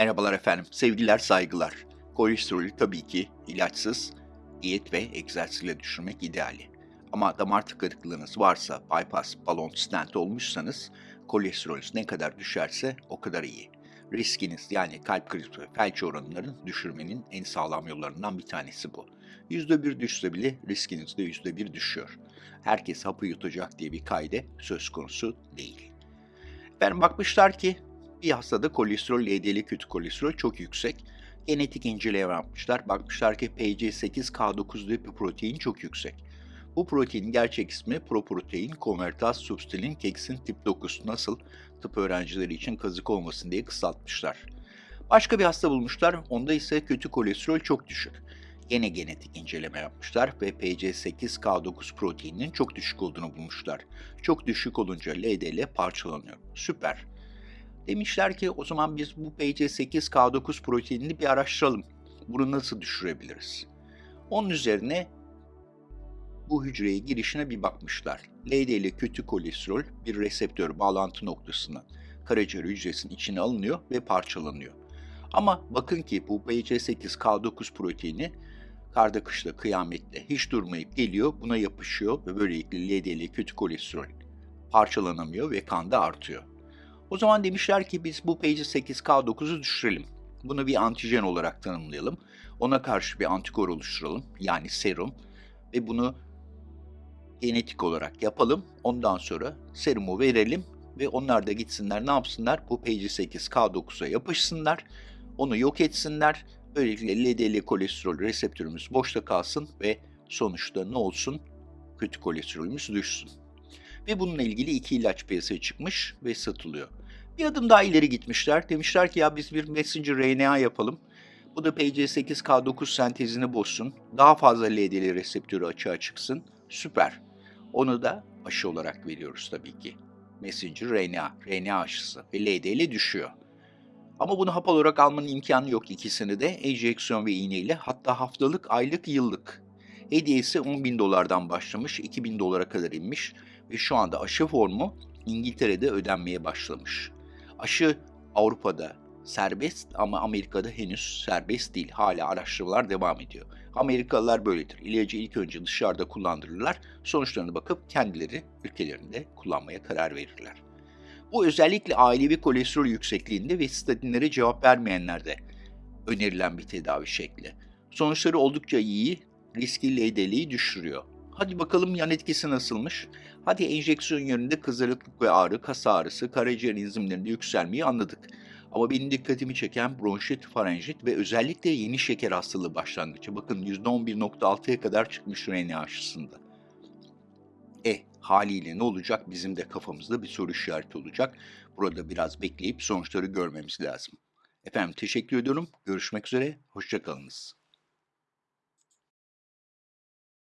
Merhabalar efendim, sevgiler, saygılar. Kolesterolü tabii ki ilaçsız, diyet ve egzersizle düşürmek ideali. Ama damar tıkanıklığınız varsa, bypass, balon, stent olmuşsanız, kolesterolünüz ne kadar düşerse o kadar iyi. Riskiniz yani kalp krizi ve felç oranlarını düşürmenin en sağlam yollarından bir tanesi bu. %1 düşse bile riskiniz de %1 düşüyor. Herkes hapı yutacak diye bir kaide söz konusu değil. Ben bakmışlar ki bir hastada kolesterol, LDL kötü kolesterol çok yüksek. Genetik inceleme yapmışlar. Bakmışlar ki PC8K9 diye protein çok yüksek. Bu proteinin gerçek ismi proprotein konvertaz substilin keksin tip 9. Nasıl? Tıp öğrencileri için kazık olmasın diye kısaltmışlar. Başka bir hasta bulmuşlar. Onda ise kötü kolesterol çok düşük. Yine genetik inceleme yapmışlar ve PC8K9 proteininin çok düşük olduğunu bulmuşlar. Çok düşük olunca LDL parçalanıyor. Süper. Demişler ki o zaman biz bu PC8K9 proteinini bir araştıralım. Bunu nasıl düşürebiliriz? Onun üzerine bu hücreye girişine bir bakmışlar. LDL kötü kolesterol bir reseptör bağlantı noktasına karaciğer hücresinin içine alınıyor ve parçalanıyor. Ama bakın ki bu BC8K9 proteini karda kışla kıyamette hiç durmayıp geliyor buna yapışıyor ve böylelikle LDL kötü kolesterol parçalanamıyor ve kanda artıyor. O zaman demişler ki biz bu PG8K9'u düşürelim. Bunu bir antijen olarak tanımlayalım. Ona karşı bir antikor oluşturalım yani serum ve bunu genetik olarak yapalım. Ondan sonra serumu verelim ve onlar da gitsinler ne yapsınlar? Bu PG8K9'a yapışsınlar, onu yok etsinler. Böylelikle LDL kolesterol reseptörümüz boşta kalsın ve sonuçta ne olsun? Kötü kolesterolümüz düşsün. Ve bununla ilgili iki ilaç piyasaya çıkmış ve satılıyor. Bir adım daha ileri gitmişler. Demişler ki ya biz bir messenger RNA yapalım. Bu da PC8K9 sentezini bozsun. Daha fazla LDL reseptörü açığa çıksın. Süper. Onu da aşı olarak veriyoruz tabii ki. Messenger RNA, RNA aşısı ve LDL düşüyor. Ama bunu hap olarak almanın imkanı yok ikisini de enjeksiyon ve iğneyle hatta haftalık, aylık, yıllık. Hediyesi 10 bin dolardan başlamış, 2000 dolara kadar inmiş ve şu anda aşı formu İngiltere'de ödenmeye başlamış. Aşı Avrupa'da serbest ama Amerika'da henüz serbest değil. Hala araştırmalar devam ediyor. Amerikalılar böyledir. İlacı ilk önce dışarıda kullandırırlar. Sonuçlarına bakıp kendileri ülkelerinde kullanmaya karar verirler. Bu özellikle ailevi kolesterol yüksekliğinde ve statinlere cevap vermeyenlerde önerilen bir tedavi şekli. Sonuçları oldukça iyi, riski LDL'yi düşürüyor. Hadi bakalım yan etkisi nasılmış? Hadi enjeksiyon yönünde kızarıklık ve ağrı, kas ağrısı, karaciğer enzimlerinde yükselmeyi anladık. Ama benim dikkatimi çeken bronşit, farenjit ve özellikle yeni şeker hastalığı başlangıcı. Bakın %11.6'ya kadar çıkmış RNA aşısında. E haliyle ne olacak? Bizim de kafamızda bir soru işareti olacak. Burada biraz bekleyip sonuçları görmemiz lazım. Efendim teşekkür ediyorum. Görüşmek üzere. Hoşçakalınız.